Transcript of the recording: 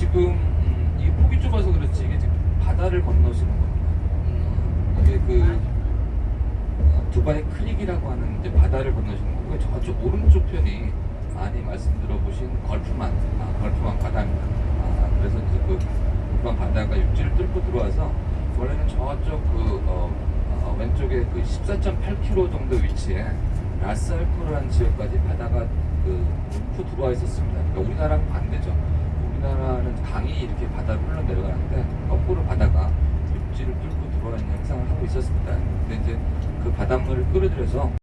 지금 음, 이게 폭이 좁아서 그렇지 이게 지금 바다를 건너시는 겁니다. 이게 그 어, 두바이 크릭이라고 하는 이제 바다를 건너시는 거고요. 저쪽 오른쪽 편이 많이 말씀 들어보신 걸프만 아, 걸프만 바다입니다. 아, 그래서 이제 그 걸프만 바다가 육지를 뚫고 들어와서 원래는 저쪽 그 어, 어, 왼쪽에 그 14.8km 정도 위치에 라스알코르라는 지역까지 바다가 그 뚫고 들어와 있었습니다. 그러니까 우리나라랑 반대죠. 우리나라는 강이 이렇게 바다로 흘러 내려가는데 거꾸로 바다가 육지를 뚫고 들어와 있는 행상을 있었습니다. 근데 이제 그 바닷물을 끌어들여서